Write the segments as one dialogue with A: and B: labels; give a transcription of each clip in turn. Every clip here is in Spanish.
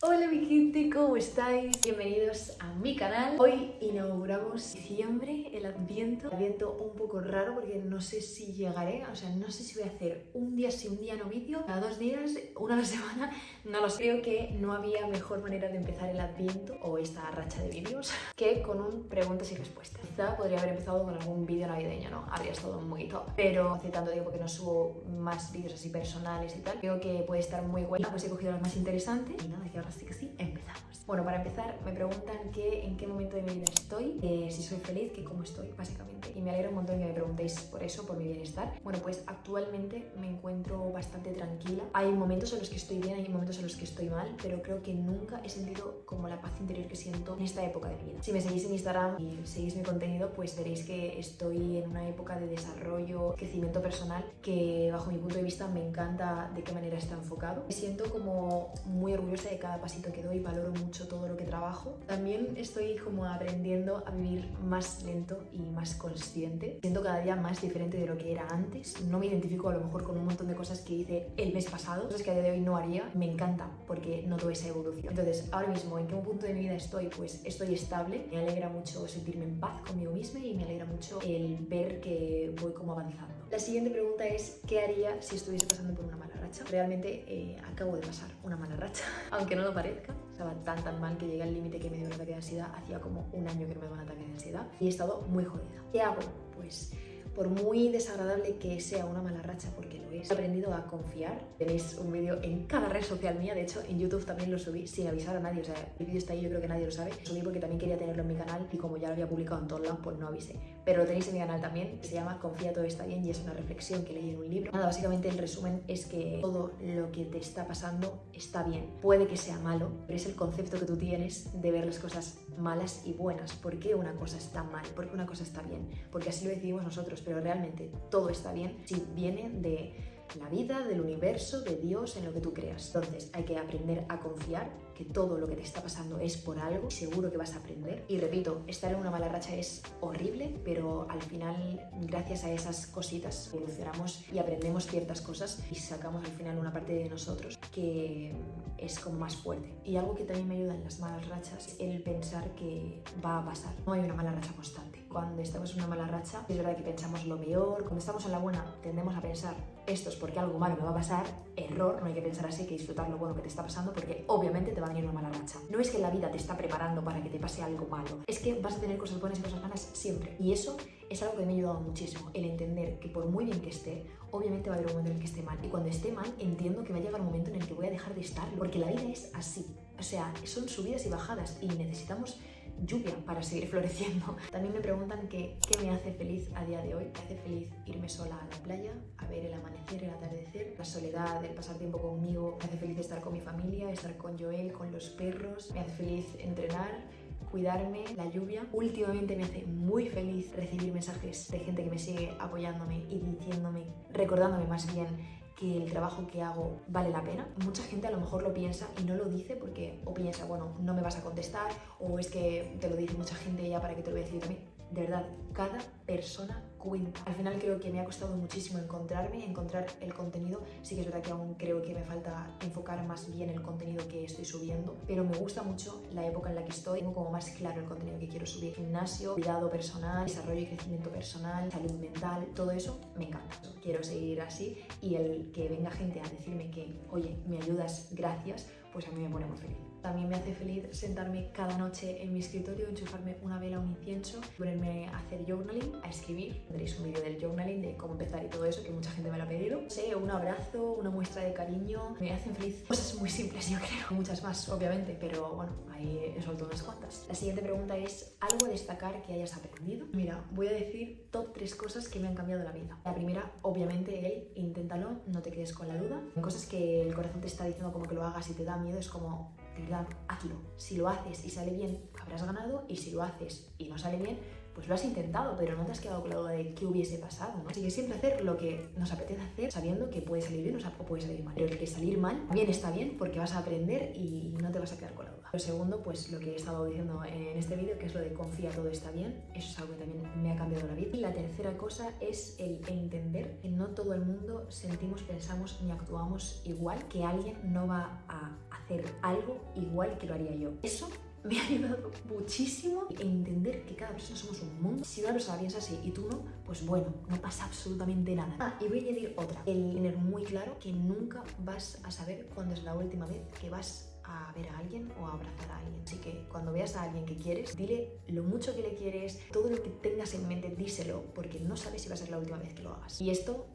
A: Hola mi gente, ¿cómo estáis? Bienvenidos a mi canal. Hoy inauguramos diciembre, el adviento. Adviento un poco raro porque no sé si llegaré, o sea, no sé si voy a hacer un día sí, un día no vídeo, cada dos días, una a la semana, no lo sé. Creo que no había mejor manera de empezar el adviento o esta racha de vídeos que con un preguntas y respuestas. Quizá podría haber empezado con algún vídeo navideño, ¿no? Habría estado muy top. Pero hace tanto tiempo que no subo más vídeos así personales y tal, creo que puede estar muy guay. Pues he cogido las más interesantes y nada, que así que empezamos. Bueno, para empezar, me preguntan que en qué momento de mi vida estoy, eh, si soy feliz, que cómo estoy, básicamente. Y me alegra un montón que me preguntéis por eso, por mi bienestar. Bueno, pues actualmente me encuentro bastante tranquila. Hay momentos en los que estoy bien, hay momentos en los que estoy mal, pero creo que nunca he sentido como la paz interior que siento en esta época de mi vida. Si me seguís en Instagram y seguís mi contenido, pues veréis que estoy en una época de desarrollo, crecimiento personal, que bajo mi punto de vista me encanta de qué manera está enfocado. Me siento como muy orgullosa de cada pasito que doy, valoro mucho todo lo que trabajo. También estoy como aprendiendo a vivir más lento y más consciente. Siento cada día más diferente de lo que era antes. No me identifico a lo mejor con un montón de cosas que hice el mes pasado, cosas que a día de hoy no haría. Me encanta porque noto esa evolución. Entonces, ahora mismo, ¿en qué punto de mi vida estoy? Pues estoy estable. Me alegra mucho sentirme en paz conmigo misma y me alegra mucho el ver que voy como avanzando. La siguiente pregunta es, ¿qué haría si estuviese pasando por una mala Realmente eh, acabo de pasar una mala racha, aunque no lo parezca. Estaba tan tan mal que llegué al límite que me dio un ataque de ansiedad. Hacía como un año que no me daba un ataque de ansiedad y he estado muy jodida. ¿Qué hago? Pues por muy desagradable que sea una mala racha, porque he aprendido a confiar. Tenéis un vídeo en cada red social mía, de hecho en YouTube también lo subí sin avisar a nadie, o sea, el vídeo está ahí, yo creo que nadie lo sabe. Lo subí porque también quería tenerlo en mi canal y como ya lo había publicado en todos lados, pues no avisé. Pero lo tenéis en mi canal también, se llama Confía todo está bien y es una reflexión que leí en un libro. Nada, básicamente el resumen es que todo lo que te está pasando está bien. Puede que sea malo, pero es el concepto que tú tienes de ver las cosas malas y buenas. ¿Por qué una cosa está mal? ¿Por qué una cosa está bien? Porque así lo decidimos nosotros, pero realmente todo está bien si viene de la vida, del universo, de Dios, en lo que tú creas. Entonces hay que aprender a confiar que todo lo que te está pasando es por algo, seguro que vas a aprender. Y repito, estar en una mala racha es horrible, pero al final, gracias a esas cositas, evolucionamos y aprendemos ciertas cosas y sacamos al final una parte de nosotros que es como más fuerte. Y algo que también me ayuda en las malas rachas es el pensar que va a pasar. No hay una mala racha constante. Cuando estamos en una mala racha, es verdad que pensamos lo peor. Cuando estamos en la buena, tendemos a pensar esto es porque algo malo me va a pasar. Error, no hay que pensar así, hay que disfrutar lo bueno que te está pasando porque obviamente te va a venir una mala racha. No es que la vida te está preparando para que te pase algo malo, es que vas a tener cosas buenas y cosas malas siempre. Y eso es algo que me ha ayudado muchísimo, el entender que por muy bien que esté, obviamente va a haber un momento en el que esté mal. Y cuando esté mal, entiendo que va a llegar un momento en el que voy a dejar de estar, porque la vida es así. O sea, son subidas y bajadas y necesitamos lluvia para seguir floreciendo. También me preguntan que, qué me hace feliz a día de hoy. Me hace feliz irme sola a la playa, a ver el amanecer, el atardecer, la soledad, el pasar tiempo conmigo. Me hace feliz estar con mi familia, estar con Joel, con los perros. Me hace feliz entrenar, cuidarme, la lluvia. Últimamente me hace muy feliz recibir mensajes de gente que me sigue apoyándome y diciéndome, recordándome más bien que el trabajo que hago vale la pena. Mucha gente a lo mejor lo piensa y no lo dice porque o piensa, bueno, no me vas a contestar o es que te lo dice mucha gente ya para que te lo voy a decir también. De verdad, cada persona cuenta. Al final creo que me ha costado muchísimo encontrarme, encontrar el contenido. Sí que es verdad que aún creo que me falta enfocar más bien el contenido que estoy subiendo, pero me gusta mucho la época en la que estoy. Tengo como más claro el contenido que quiero subir. Gimnasio, cuidado personal, desarrollo y crecimiento personal, salud mental, todo eso me encanta. Quiero seguir así y el que venga gente a decirme que, oye, me ayudas, gracias, pues a mí me pone muy feliz. También me hace feliz sentarme cada noche en mi escritorio, enchufarme una vela, un incienso, ponerme a hacer journaling, a escribir. Tendréis un vídeo del journaling, de cómo empezar y todo eso, que mucha gente me lo ha pedido. sé, un abrazo, una muestra de cariño, me hacen feliz. Cosas muy simples, yo creo. Muchas más, obviamente, pero bueno, ahí he soltado unas cuantas. La siguiente pregunta es, ¿algo a destacar que hayas aprendido? Mira, voy a decir top tres cosas que me han cambiado la vida. La primera, obviamente, el inténtalo, no te quedes con la duda. Cosas que el corazón te está diciendo como que lo hagas y te da miedo, es como hazlo. Si lo haces y sale bien, habrás ganado y si lo haces y no sale bien, pues lo has intentado, pero no te has quedado con la duda de qué hubiese pasado, ¿no? Así que siempre hacer lo que nos apetece hacer, sabiendo que puede salir bien o puede salir mal. Pero que salir mal, bien está bien, porque vas a aprender y no te vas a quedar con la duda. Lo segundo, pues lo que he estado diciendo en este vídeo, que es lo de confía, todo está bien, eso es algo que también me ha cambiado la vida. Y la tercera cosa es el entender que no todo el mundo sentimos, pensamos ni actuamos igual, que alguien no va a hacer algo igual que lo haría yo. Eso me ha ayudado muchísimo a entender que cada persona somos un mundo. Si una persona piensa así y tú no, pues bueno, no pasa absolutamente nada. Ah, y voy a añadir otra. El tener muy claro que nunca vas a saber cuándo es la última vez que vas a ver a alguien o a abrazar a alguien. Así que cuando veas a alguien que quieres, dile lo mucho que le quieres, todo lo que tengas en mente, díselo, porque no sabes si va a ser la última vez que lo hagas. Y esto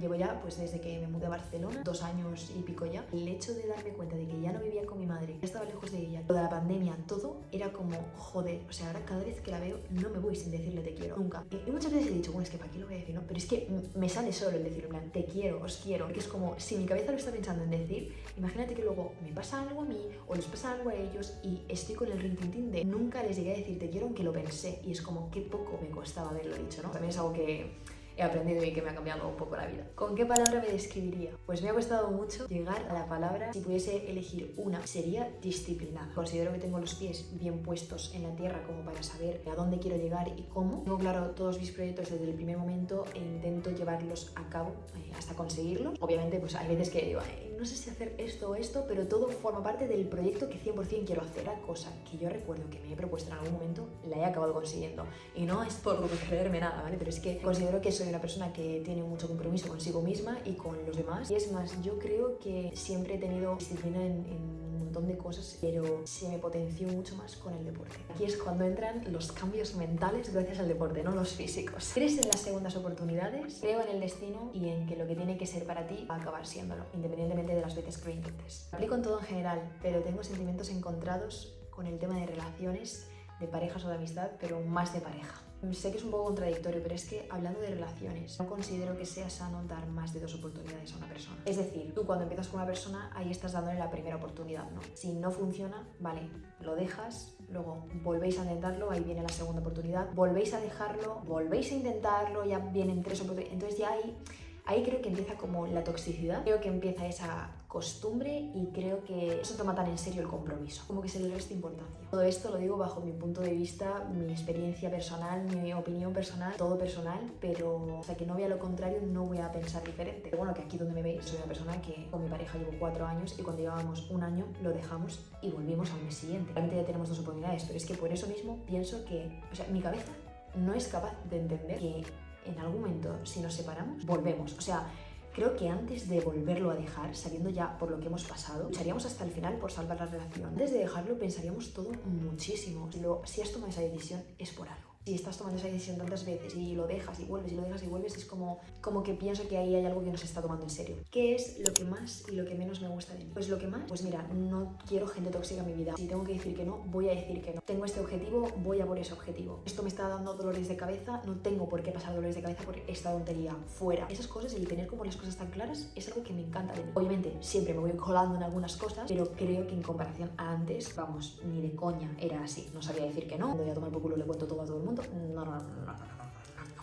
A: Llevo ya, pues desde que me mudé a Barcelona, dos años y pico ya, el hecho de darme cuenta de que ya no vivía con mi madre, ya estaba lejos de ella, toda la pandemia, todo era como, joder, o sea, ahora cada vez que la veo no me voy sin decirle te quiero, nunca. Y, muchas veces he dicho, bueno, es que para qué lo voy a decir, ¿no? Pero es que me sale solo el decir, en plan, te quiero, os quiero, que es como, si mi cabeza lo está pensando en decir, imagínate que luego me pasa algo a mí o les pasa algo a ellos y estoy con el rintintín de nunca les llegué a decir te quiero aunque lo pensé y es como, qué poco me costaba haberlo dicho, ¿no? También es algo que he aprendido y que me ha cambiado un poco la vida. ¿Con qué palabra me describiría? Pues me ha costado mucho llegar a la palabra, si pudiese elegir una, sería disciplinada. Considero que tengo los pies bien puestos en la tierra como para saber a dónde quiero llegar y cómo. Tengo claro todos mis proyectos desde el primer momento e intento llevarlos a cabo eh, hasta conseguirlos. Obviamente, pues hay veces que digo, no sé si hacer esto o esto, pero todo forma parte del proyecto que 100% quiero hacer. La cosa que yo recuerdo que me he propuesto en algún momento, la he acabado consiguiendo. Y no es por creerme nada, ¿vale? Pero es que considero que soy una persona que tiene mucho compromiso consigo misma y con los demás. Y es más, yo creo que siempre he tenido disciplina en, en un montón de cosas, pero se me potenció mucho más con el deporte. Aquí es cuando entran los cambios mentales gracias al deporte, no los físicos. ¿Crees en las segundas oportunidades? Creo en el destino y en que lo que tiene que ser para ti va a acabar siéndolo, independientemente de las veces que lo intentes. Aplico en todo en general, pero tengo sentimientos encontrados con el tema de relaciones, de parejas o de amistad, pero más de pareja. Sé que es un poco contradictorio, pero es que hablando de relaciones, no considero que sea sano dar más de dos oportunidades a una persona. Es decir, tú cuando empiezas con una persona, ahí estás dándole la primera oportunidad, ¿no? Si no funciona, vale, lo dejas, luego volvéis a intentarlo, ahí viene la segunda oportunidad, volvéis a dejarlo, volvéis a intentarlo, ya vienen tres oportunidades, entonces ya ahí, ahí creo que empieza como la toxicidad, creo que empieza esa costumbre y creo que no se toma tan en serio el compromiso, como que se le resta importancia. Todo esto lo digo bajo mi punto de vista, mi experiencia personal, mi opinión personal, todo personal, pero hasta que no vea lo contrario no voy a pensar diferente. Pero bueno, que aquí donde me veis soy una persona que con mi pareja llevo cuatro años y cuando llevábamos un año lo dejamos y volvimos al mes siguiente. Realmente ya tenemos dos oportunidades, pero es que por eso mismo pienso que, o sea, mi cabeza no es capaz de entender que en algún momento si nos separamos, volvemos. O sea, Creo que antes de volverlo a dejar, sabiendo ya por lo que hemos pasado, lucharíamos hasta el final por salvar la relación. Antes de dejarlo pensaríamos todo muchísimo. Si, lo, si has tomado esa decisión es por algo si estás tomando esa decisión tantas veces y lo dejas y vuelves y lo dejas y vuelves, es como, como que pienso que ahí hay algo que no se está tomando en serio. ¿Qué es lo que más y lo que menos me gusta de mí? Pues lo que más, pues mira, no quiero gente tóxica en mi vida. Si tengo que decir que no, voy a decir que no. Tengo este objetivo, voy a por ese objetivo. Esto me está dando dolores de cabeza, no tengo por qué pasar dolores de cabeza por esta tontería. Fuera. Esas cosas, el tener como las cosas tan claras, es algo que me encanta de mí. Obviamente, siempre me voy colando en algunas cosas, pero creo que en comparación a antes, vamos, ni de coña era así. No sabía decir que no. Voy a tomar por culo, le cuento todo a todo el mundo. No, no. no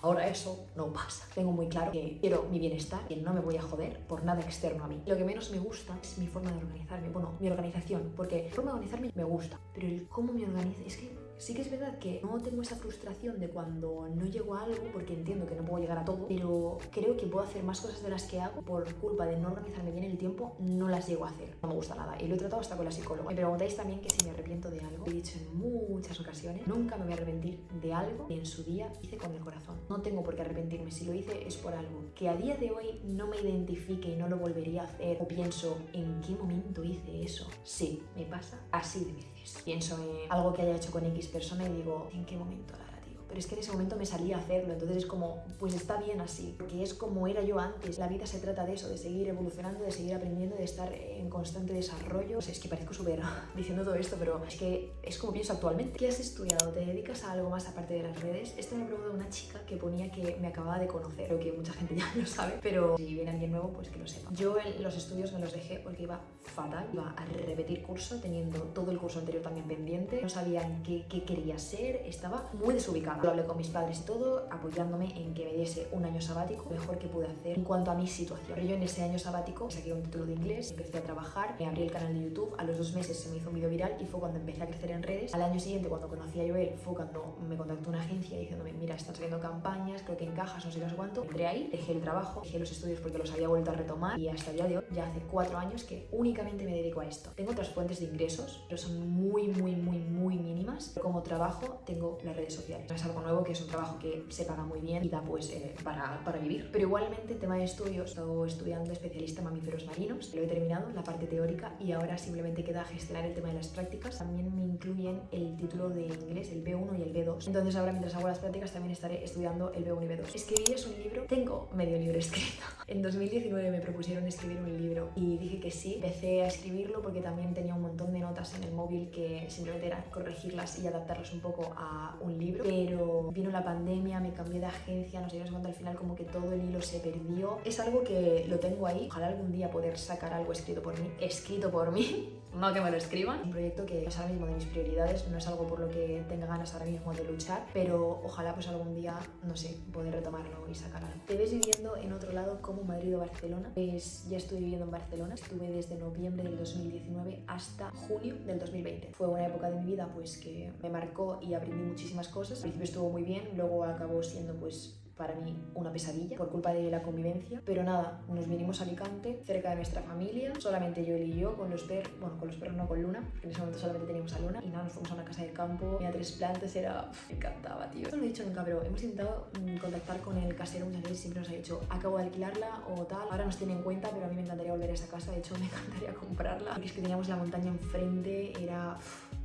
A: Ahora eso no pasa. Tengo muy claro que quiero mi bienestar, que no me voy a joder por nada externo a mí. Lo que menos me gusta es mi forma de organizarme. Bueno, mi organización, porque la forma de organizarme me gusta, pero el cómo me organizo es que Sí que es verdad que no tengo esa frustración de cuando no llego a algo, porque entiendo que no puedo llegar a todo, pero creo que puedo hacer más cosas de las que hago por culpa de no organizarme bien el tiempo, no las llego a hacer. No me gusta nada. Y lo he tratado hasta con la psicóloga. Me preguntáis también que si me arrepiento de algo. He dicho en muchas ocasiones, nunca me voy a arrepentir de algo que en su día hice con el corazón. No tengo por qué arrepentirme. Si lo hice es por algo. Que a día de hoy no me identifique y no lo volvería a hacer o pienso en qué momento hice eso. Sí, me pasa así de veces. Pienso en algo que haya hecho con X persona y digo, ¿en qué momento la pero es que en ese momento me salía a hacerlo, entonces es como, pues está bien así, porque es como era yo antes. La vida se trata de eso, de seguir evolucionando, de seguir aprendiendo, de estar en constante desarrollo. es que parezco súper diciendo todo esto, pero es que es como pienso actualmente. ¿Qué has estudiado? ¿Te dedicas a algo más aparte de las redes? Esto me preguntó una chica que ponía que me acababa de conocer, creo que mucha gente ya lo sabe, pero si viene alguien nuevo, pues que lo sepa. Yo en los estudios me los dejé porque iba fatal, iba a repetir curso, teniendo todo el curso anterior también pendiente, no sabía qué, qué quería ser, estaba muy desubicada Lo hablé con mis padres y todo, apoyándome en que me diese un año sabático, mejor que pude hacer en cuanto a mi situación. Pero yo en ese año sabático saqué un título de inglés, empecé a trabajar, me abrí el canal de YouTube, a los dos meses se me hizo un video viral y fue cuando empecé a crecer en redes. Al año siguiente, cuando conocí a Joel, fue cuando me contactó una agencia diciéndome, mira, están saliendo campañas, creo que encajas, no sé qué cuánto. Entré ahí, dejé el trabajo, dejé los estudios porque los había vuelto a retomar y hasta el día de hoy, ya hace cuatro años que únicamente me dedico a esto. Tengo otras fuentes de ingresos, pero son muy, muy, muy, muy mínimas. Como trabajo tengo las redes sociales. Es algo nuevo que es un trabajo que se paga muy bien y da pues eh, para, para, vivir. Pero igualmente, tema de estudios, he estado estudiando especialista en mamíferos marinos, lo he terminado, la parte teórica, y ahora simplemente queda gestionar el tema de las prácticas. También me incluyen el título de inglés, el B1 y el B2. Entonces ahora mientras hago las prácticas también estaré estudiando el B1 y B2. Escribir es un libro, tengo medio libro escrito. En 2019 me propusieron escribir un libro y dije que sí. Empecé a escribirlo porque también tenía un montón de notas en el móvil que simplemente era corregirlas y adaptarlas un poco a un libro. Pero vino la pandemia, me cambié de agencia, no sé cuándo al final como que todo el hilo se perdió. Es algo que lo tengo ahí. Ojalá algún día poder sacar algo escrito por mí. Escrito por mí, no que me lo escriban. Un proyecto que es ahora mismo de mis prioridades, no es algo por lo que tenga ganas ahora mismo de luchar, pero ojalá pues algún día, no sé, poder retomarlo y sacar algo. Te ves viviendo en otro lado como Madrid o Barcelona. Pues ya estoy viviendo en Barcelona. Estuve desde noviembre del 2019 hasta junio del 2020. Fue una época de mi vida pues que me marcó y aprendí muchísimas cosas. Al principio estuvo muy bien, luego acabó siendo pues para mí una pesadilla por culpa de la convivencia. Pero nada, nos vinimos a Alicante, cerca de nuestra familia, solamente yo y yo, con los perros, bueno, con los perros no, con Luna, en ese momento solamente teníamos a Luna, y nada, nos fuimos a una casa del campo, tenía tres plantas, era... me encantaba, tío. No he dicho nunca, pero hemos intentado mm, contactar con el casero muchas veces, siempre nos ha dicho, acabo de alquilarla o tal, ahora nos tiene en cuenta, pero a mí me encantaría volver a esa casa, de hecho me encantaría comprarla, porque es que teníamos la montaña enfrente, era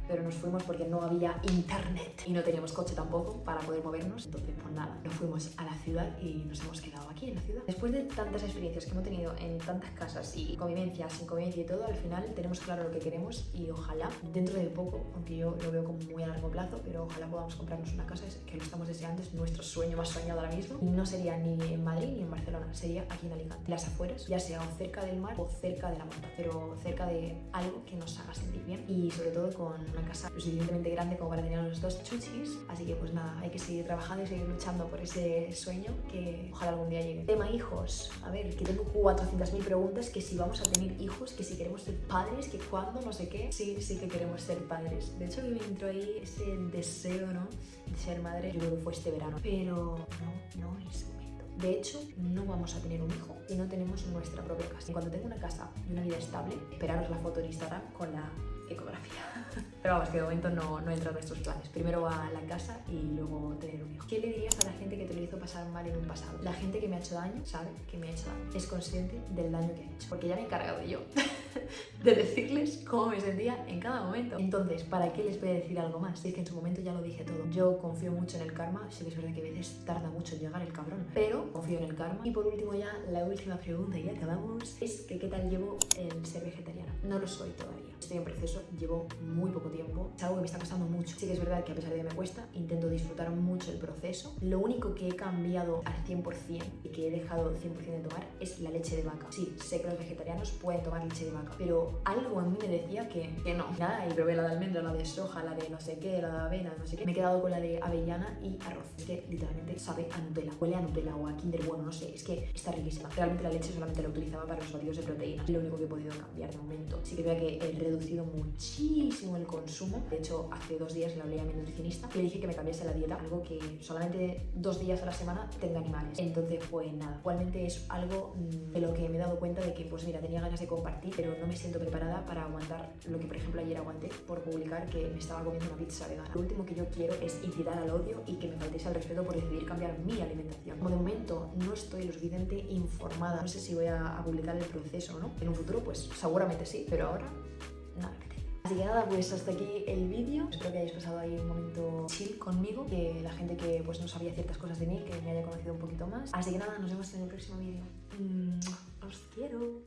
A: pero nos fuimos porque no había internet y no teníamos coche tampoco para poder movernos. Entonces, pues nada, nos fuimos a la ciudad y nos hemos quedado aquí en la ciudad. Después de tantas experiencias que hemos tenido en tantas casas y convivencia, sin convivencia y todo, al final tenemos claro lo que queremos y ojalá dentro de poco, aunque yo lo veo como muy a largo plazo, pero ojalá podamos comprarnos una casa que lo estamos deseando, es nuestro sueño más soñado ahora mismo. Y no sería ni en Madrid ni en Barcelona, sería aquí en Alicante. Las afueras, ya sea cerca del mar o cerca de la montaña, pero cerca de algo que nos haga sentir bien y sobre todo con una casa lo suficientemente grande como para tener los dos chuchis. Así que pues nada, hay que seguir trabajando y seguir luchando por ese sueño que ojalá algún día llegue. Tema hijos. A ver, que tengo 400.000 preguntas, que si vamos a tener hijos, que si queremos ser padres, que cuándo, no sé qué. Sí, sí que queremos ser padres. De hecho, me entró ahí ese deseo, ¿no? De ser madre. Yo creo que fue este verano. Pero no, no es. De hecho, no vamos a tener un hijo si no tenemos nuestra propia casa. Y cuando tengo una casa y una vida estable, esperaros la foto en Instagram con la ecografía. Pero vamos, que de momento no, no entra en nuestros planes. Primero va a la casa y luego tener un hijo. ¿Qué le dirías a la gente que te lo hizo pasar mal en un pasado? La gente que me ha hecho daño sabe que me ha hecho daño. Es consciente del daño que ha hecho. Porque ya me he encargado yo de decirles cómo me sentía en cada momento. Entonces, ¿para qué les voy a decir algo más? Si es que en su momento ya lo dije todo. Yo confío mucho en el karma. Sí que es verdad que a veces tarda mucho en llegar el cabrón. Pero confío en el karma. Y por último ya, la última pregunta y ya acabamos. Es que ¿qué tal llevo el ser vegetariana? No lo soy todavía. Estoy en proceso, llevo muy poco tiempo. Es algo que me está costando mucho. Sí que es verdad que a pesar de que me cuesta, intento disfrutar mucho el proceso. Lo único que he cambiado al 100% y que he dejado 100% de tomar es la leche de vaca. Sí, sé que los vegetarianos pueden tomar leche de vaca, pero algo en mí me decía que, que no. Nada, y probé la de almendra, la de soja, la de no sé qué, la de avena, no sé qué. Me he quedado con la de avellana y arroz. Es que literalmente sabe a Nutella. Huele a Nutella o a Kinder Bueno, no sé. Es que está riquísima. Realmente la leche solamente la utilizaba para los batidos de proteína. Lo único que he podido cambiar de momento. Sí que veo que he reducido muchísimo el consumo. De hecho, hace dos días le hablé a mi nutricionista y le dije que me cambiase la dieta, algo que solamente dos días a la semana tenga animales. Entonces, pues nada, igualmente es algo mm, de lo que me he dado cuenta de que, pues mira, tenía ganas de compartir, pero no me siento preparada para aguantar lo que, por ejemplo, ayer aguanté por publicar que me estaba comiendo una pizza vegana. Lo último que yo quiero es incitar al odio y que me faltéis al respeto por decidir cambiar mi alimentación. Como de momento no estoy lo suficiente informada, no sé si voy a, a publicar el proceso o no. En un futuro, pues seguramente sí, pero ahora nada que te Así que nada, pues hasta aquí el vídeo. Espero que hayáis pasado ahí un momento chill conmigo, que la gente que pues no sabía ciertas cosas de mí, que me haya conocido un poquito más. Así que nada, nos vemos en el próximo vídeo. Os quiero.